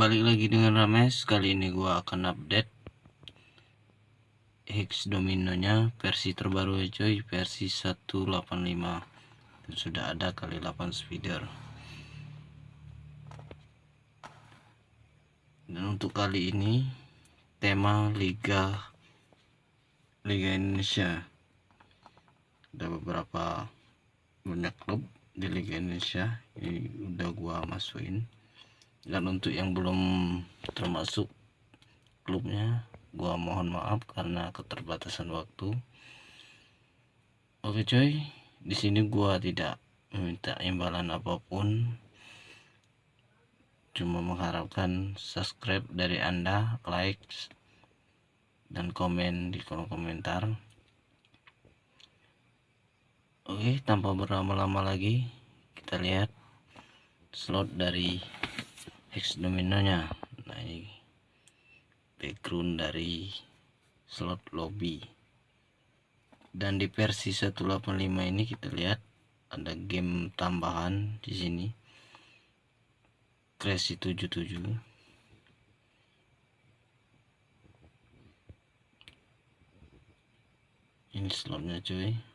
balik lagi dengan Rames. Kali ini gua akan update Hex dominonya. Versi terbaru ya coy versi 185 dan sudah ada kali 8 speeder. Dan untuk kali ini tema Liga Liga Indonesia. Ada beberapa banyak klub di Liga Indonesia ini udah gua masukin dan untuk yang belum termasuk klubnya gua mohon maaf karena keterbatasan waktu. Oke coy di sini gua tidak meminta imbalan apa pun. Cuma mengharapkan subscribe dari anda like dan komen di kolom komentar. Oke tanpa berlama-lama lagi kita lihat slot dari hex dominonya. Nah ini background dari slot lobby. Dan di versi 185 ini kita lihat ada game tambahan di sini. Crazy 77 ini slotnya cuy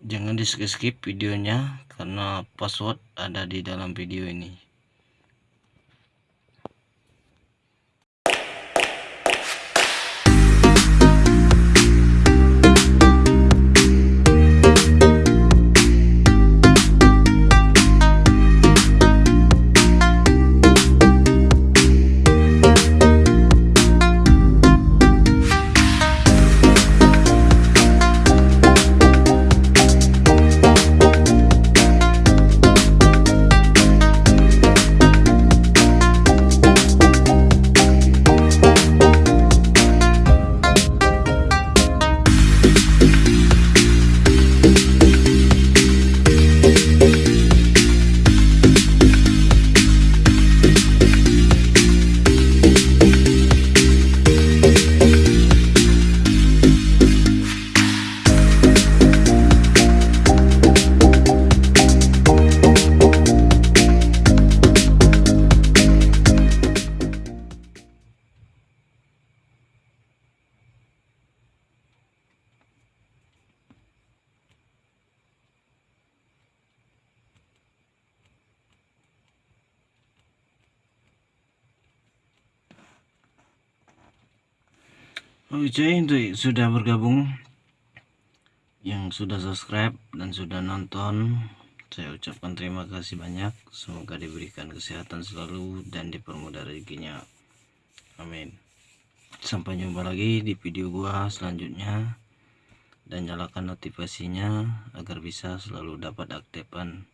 jangan di skip skip videonya karena password ada di dalam video ini Oke untuk sudah bergabung yang sudah subscribe dan sudah nonton saya ucapkan terima kasih banyak. Semoga diberikan kesehatan selalu dan dipermudah rezekinya. Amin. Sampai jumpa lagi di video gua selanjutnya. Dan nyalakan notifikasinya agar bisa selalu dapat aktifan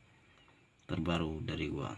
terbaru dari gua